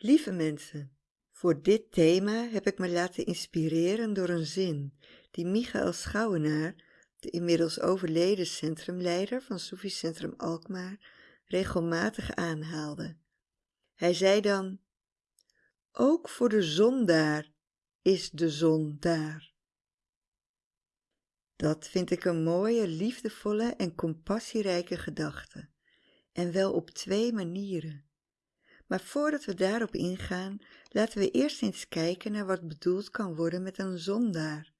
Lieve mensen, voor dit thema heb ik me laten inspireren door een zin die Michael Schouwenaar, de inmiddels overleden centrumleider van Soefi Centrum Alkmaar, regelmatig aanhaalde. Hij zei dan, ook voor de zondaar is de zon daar. Dat vind ik een mooie, liefdevolle en compassierijke gedachte, en wel op twee manieren. Maar voordat we daarop ingaan, laten we eerst eens kijken naar wat bedoeld kan worden met een zondaar.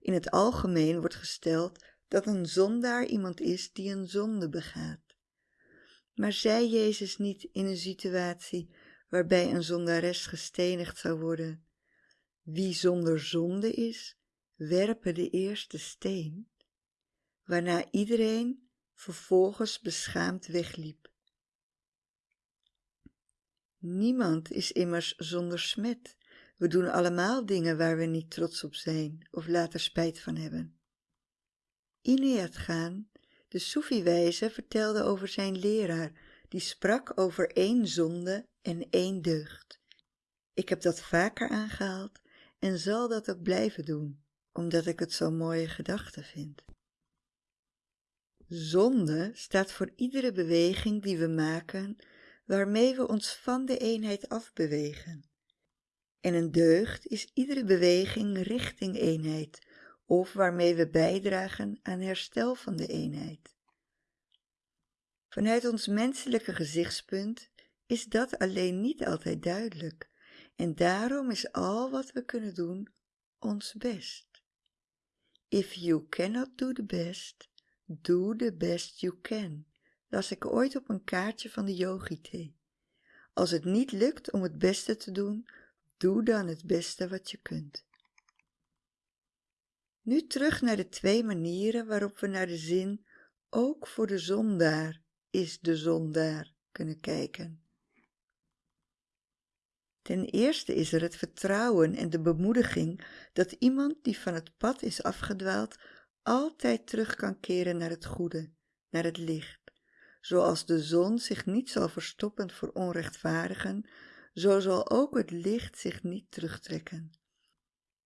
In het algemeen wordt gesteld dat een zondaar iemand is die een zonde begaat. Maar zei Jezus niet in een situatie waarbij een zondares gestenigd zou worden: Wie zonder zonde is, werpen de eerste steen, waarna iedereen vervolgens beschaamd wegliep. Niemand is immers zonder smet. We doen allemaal dingen waar we niet trots op zijn of later spijt van hebben. Ineat Gaan, de Soefi-wijze, vertelde over zijn leraar, die sprak over één zonde en één deugd. Ik heb dat vaker aangehaald en zal dat ook blijven doen, omdat ik het zo'n mooie gedachte vind. Zonde staat voor iedere beweging die we maken waarmee we ons van de eenheid afbewegen. En een deugd is iedere beweging richting eenheid of waarmee we bijdragen aan herstel van de eenheid. Vanuit ons menselijke gezichtspunt is dat alleen niet altijd duidelijk en daarom is al wat we kunnen doen ons best. If you cannot do the best, do the best you can las ik ooit op een kaartje van de yogi-thee. Als het niet lukt om het beste te doen, doe dan het beste wat je kunt. Nu terug naar de twee manieren waarop we naar de zin ook voor de zondaar is de zondaar kunnen kijken. Ten eerste is er het vertrouwen en de bemoediging dat iemand die van het pad is afgedwaald altijd terug kan keren naar het goede, naar het licht. Zoals de zon zich niet zal verstoppen voor onrechtvaardigen, zo zal ook het licht zich niet terugtrekken.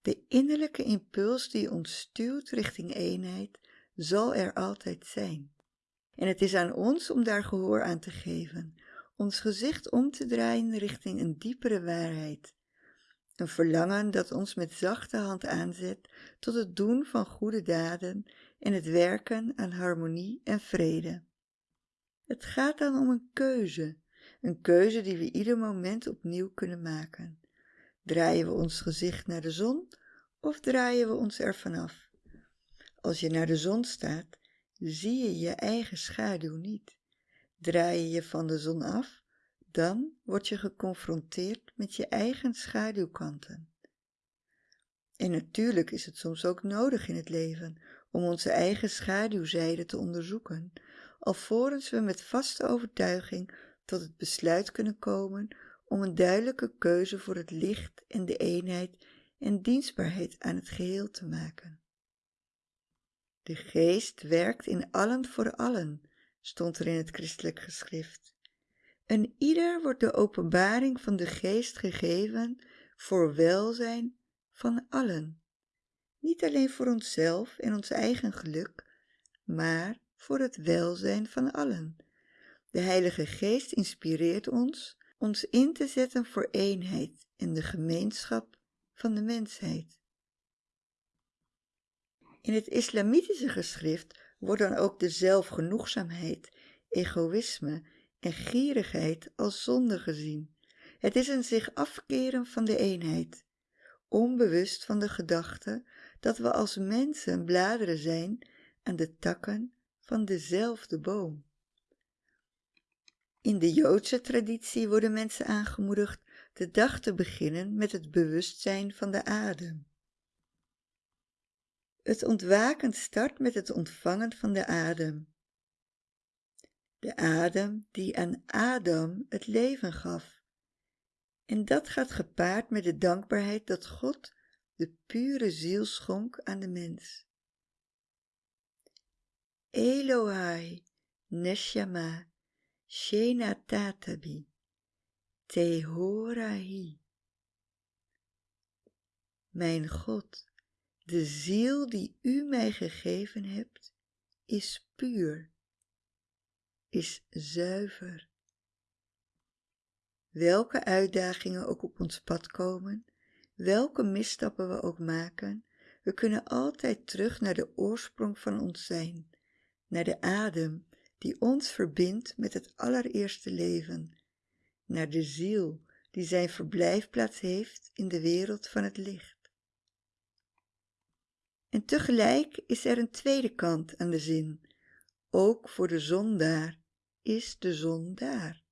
De innerlijke impuls die ons stuurt richting eenheid, zal er altijd zijn. En het is aan ons om daar gehoor aan te geven, ons gezicht om te draaien richting een diepere waarheid. Een verlangen dat ons met zachte hand aanzet tot het doen van goede daden en het werken aan harmonie en vrede. Het gaat dan om een keuze, een keuze die we ieder moment opnieuw kunnen maken. Draaien we ons gezicht naar de zon of draaien we ons ervan af? Als je naar de zon staat, zie je je eigen schaduw niet. Draai je je van de zon af, dan word je geconfronteerd met je eigen schaduwkanten. En natuurlijk is het soms ook nodig in het leven om onze eigen schaduwzijde te onderzoeken, alvorens we met vaste overtuiging tot het besluit kunnen komen om een duidelijke keuze voor het licht en de eenheid en dienstbaarheid aan het geheel te maken. De geest werkt in allen voor allen, stond er in het christelijk geschrift. En ieder wordt de openbaring van de geest gegeven voor welzijn van allen. Niet alleen voor onszelf en ons eigen geluk, maar voor het welzijn van allen. De Heilige Geest inspireert ons ons in te zetten voor eenheid in de gemeenschap van de mensheid. In het islamitische geschrift wordt dan ook de zelfgenoegzaamheid, egoïsme en gierigheid als zonde gezien. Het is een zich afkeren van de eenheid, onbewust van de gedachte dat we als mensen bladeren zijn aan de takken van dezelfde boom. In de Joodse traditie worden mensen aangemoedigd de dag te beginnen met het bewustzijn van de adem. Het ontwaken start met het ontvangen van de adem. De adem die aan Adam het leven gaf. En dat gaat gepaard met de dankbaarheid dat God de pure ziel schonk aan de mens. Elohai Neshama Shena Tatabi. Tehorahi. Mijn God, de ziel die u mij gegeven hebt, is puur, is zuiver. Welke uitdagingen ook op ons pad komen, welke misstappen we ook maken, we kunnen altijd terug naar de oorsprong van ons zijn, naar de adem die ons verbindt met het allereerste leven, naar de ziel die zijn verblijfplaats heeft in de wereld van het licht. En tegelijk is er een tweede kant aan de zin. Ook voor de zon daar is de zon daar.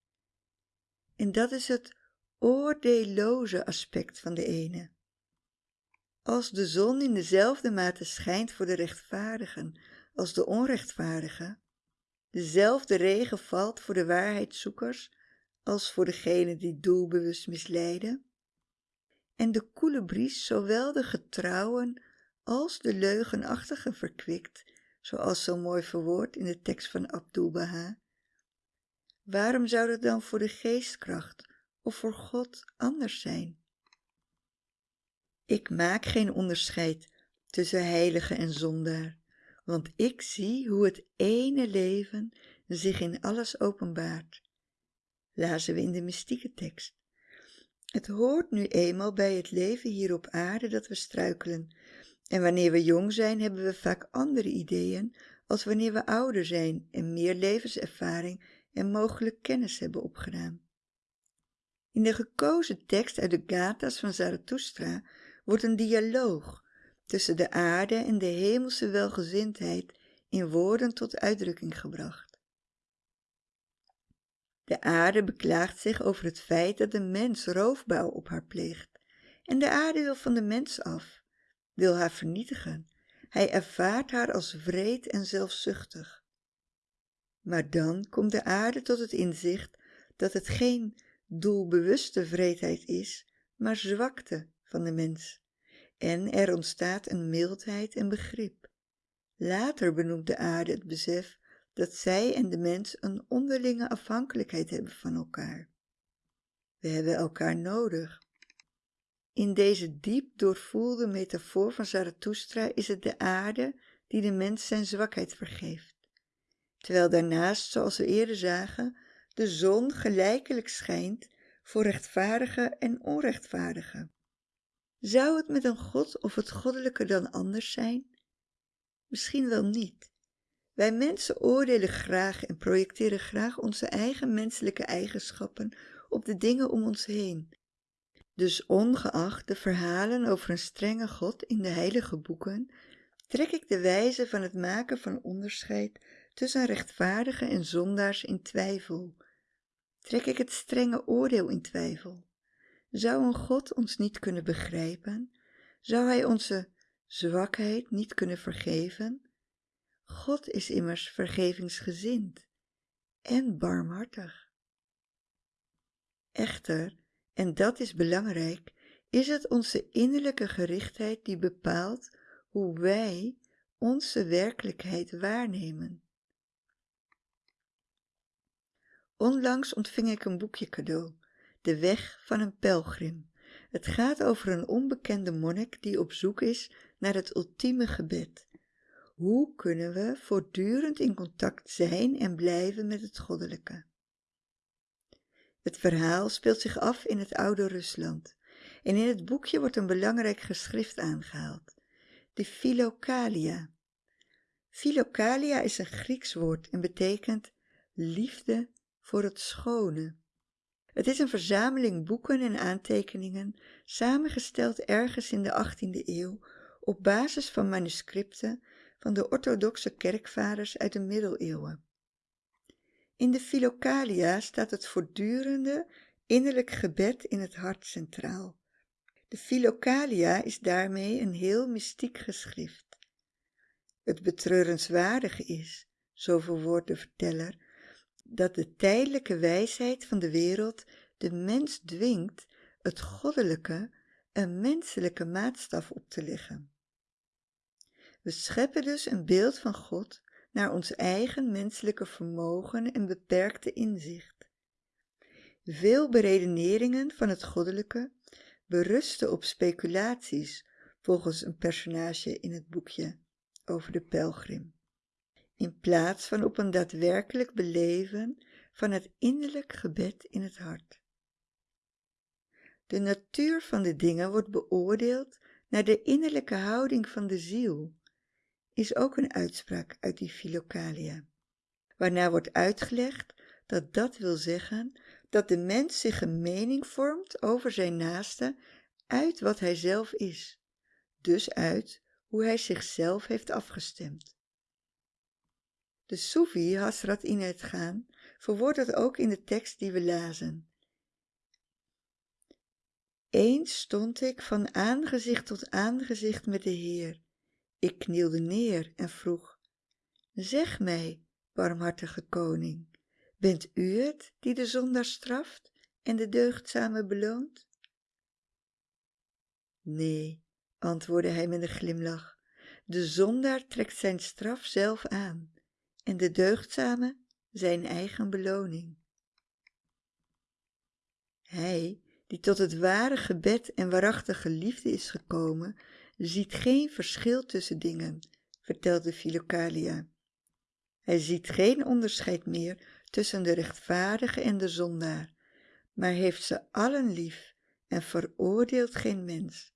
En dat is het oordeelloze aspect van de ene. Als de zon in dezelfde mate schijnt voor de rechtvaardigen als de onrechtvaardigen, dezelfde regen valt voor de waarheidszoekers als voor degenen die doelbewust misleiden, en de koele bries zowel de getrouwen als de leugenachtigen verkwikt, zoals zo mooi verwoord in de tekst van Abdul Baha. Waarom zou dat dan voor de geestkracht of voor God anders zijn? Ik maak geen onderscheid tussen heilige en zondaar, want ik zie hoe het ene leven zich in alles openbaart. Lazen we in de mystieke tekst. Het hoort nu eenmaal bij het leven hier op aarde dat we struikelen. En wanneer we jong zijn, hebben we vaak andere ideeën als wanneer we ouder zijn en meer levenservaring en mogelijk kennis hebben opgedaan. In de gekozen tekst uit de Gathas van Zarathustra wordt een dialoog tussen de aarde en de hemelse welgezindheid in woorden tot uitdrukking gebracht. De aarde beklaagt zich over het feit dat de mens roofbouw op haar pleegt en de aarde wil van de mens af, wil haar vernietigen. Hij ervaart haar als wreed en zelfzuchtig. Maar dan komt de aarde tot het inzicht dat het geen doelbewuste vreedheid is, maar zwakte van de mens. En er ontstaat een mildheid en begrip. Later benoemt de aarde het besef dat zij en de mens een onderlinge afhankelijkheid hebben van elkaar. We hebben elkaar nodig. In deze diep doorvoelde metafoor van Zarathustra is het de aarde die de mens zijn zwakheid vergeeft. Terwijl daarnaast, zoals we eerder zagen, de zon gelijkelijk schijnt voor rechtvaardige en onrechtvaardige. Zou het met een God of het goddelijke dan anders zijn? Misschien wel niet. Wij mensen oordelen graag en projecteren graag onze eigen menselijke eigenschappen op de dingen om ons heen. Dus ongeacht de verhalen over een strenge God in de heilige boeken, trek ik de wijze van het maken van onderscheid tussen rechtvaardigen en zondaars in twijfel. Trek ik het strenge oordeel in twijfel. Zou een God ons niet kunnen begrijpen? Zou Hij onze zwakheid niet kunnen vergeven? God is immers vergevingsgezind en barmhartig. Echter, en dat is belangrijk, is het onze innerlijke gerichtheid die bepaalt hoe wij onze werkelijkheid waarnemen. Onlangs ontving ik een boekje cadeau, De Weg van een Pelgrim. Het gaat over een onbekende monnik die op zoek is naar het ultieme gebed. Hoe kunnen we voortdurend in contact zijn en blijven met het goddelijke? Het verhaal speelt zich af in het oude Rusland en in het boekje wordt een belangrijk geschrift aangehaald, de Philokalia. Philokalia is een Grieks woord en betekent liefde voor het schone. Het is een verzameling boeken en aantekeningen, samengesteld ergens in de 18e eeuw op basis van manuscripten van de orthodoxe kerkvaders uit de middeleeuwen. In de Philokalia staat het voortdurende innerlijk gebed in het hart centraal. De Philokalia is daarmee een heel mystiek geschrift. Het betreurenswaardige is, zo verwoordt de verteller, dat de tijdelijke wijsheid van de wereld de mens dwingt het goddelijke een menselijke maatstaf op te leggen. We scheppen dus een beeld van God naar ons eigen menselijke vermogen en beperkte inzicht. Veel beredeneringen van het goddelijke berusten op speculaties, volgens een personage in het boekje over de pelgrim, in plaats van op een daadwerkelijk beleven van het innerlijk gebed in het hart. De natuur van de dingen wordt beoordeeld naar de innerlijke houding van de ziel, is ook een uitspraak uit die Philokalia, waarna wordt uitgelegd dat dat wil zeggen dat de mens zich een mening vormt over zijn naaste uit wat hij zelf is, dus uit hoe hij zichzelf heeft afgestemd. De Soefi Hasrat in het gaan verwoordt dat ook in de tekst die we lazen. Eens stond ik van aangezicht tot aangezicht met de Heer. Ik knielde neer en vroeg, zeg mij, barmhartige koning, bent u het die de zondaar straft en de deugdzame beloont? Nee, antwoordde hij met een glimlach, de zondaar trekt zijn straf zelf aan en de deugdzame zijn eigen beloning. Hij, die tot het ware gebed en waarachtige liefde is gekomen, ziet geen verschil tussen dingen, vertelde Philokalia. Hij ziet geen onderscheid meer tussen de rechtvaardige en de zondaar, maar heeft ze allen lief en veroordeelt geen mens.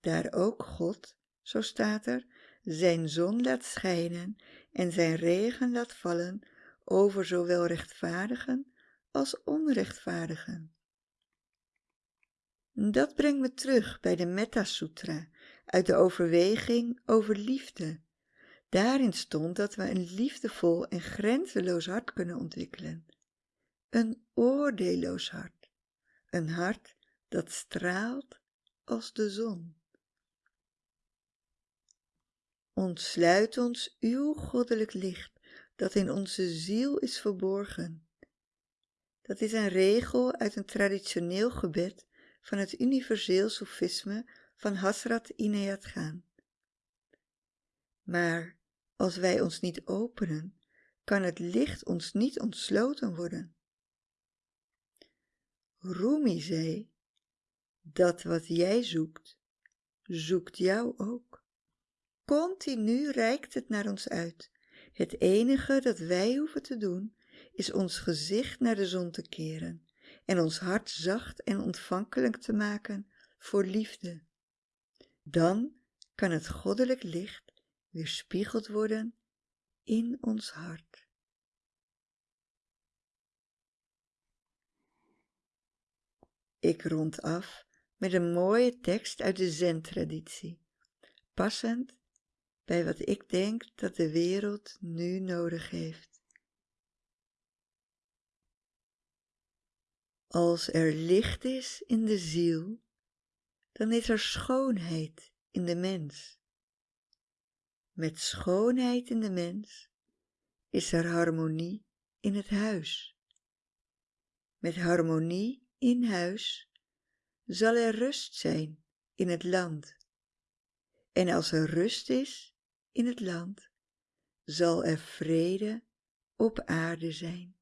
Daar ook God, zo staat er, zijn zon laat schijnen en zijn regen laat vallen over zowel rechtvaardigen als onrechtvaardigen. Dat brengt me terug bij de Metta Sutra uit de overweging over liefde. Daarin stond dat we een liefdevol en grenzeloos hart kunnen ontwikkelen. Een oordeelloos hart. Een hart dat straalt als de zon. Ontsluit ons uw goddelijk licht dat in onze ziel is verborgen. Dat is een regel uit een traditioneel gebed van het universeel sofisme van Hasrat Inayat gaan. Maar als wij ons niet openen, kan het licht ons niet ontsloten worden. Rumi zei, dat wat jij zoekt, zoekt jou ook. Continu reikt het naar ons uit. Het enige dat wij hoeven te doen, is ons gezicht naar de zon te keren en ons hart zacht en ontvankelijk te maken voor liefde. Dan kan het goddelijk licht weerspiegeld worden in ons hart. Ik rond af met een mooie tekst uit de Zen-traditie, passend bij wat ik denk dat de wereld nu nodig heeft. Als er licht is in de ziel, dan is er schoonheid in de mens. Met schoonheid in de mens is er harmonie in het huis. Met harmonie in huis zal er rust zijn in het land. En als er rust is in het land, zal er vrede op aarde zijn.